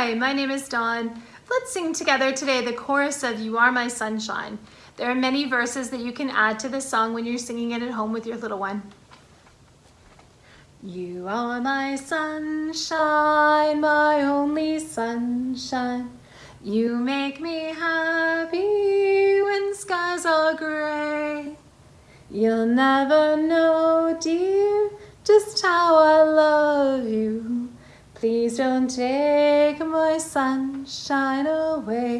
Hi, my name is Dawn. Let's sing together today the chorus of You Are My Sunshine. There are many verses that you can add to the song when you're singing it at home with your little one. You are my sunshine, my only sunshine. You make me happy when skies are gray. You'll never know, dear, just how I love you. Please don't take my sunshine away.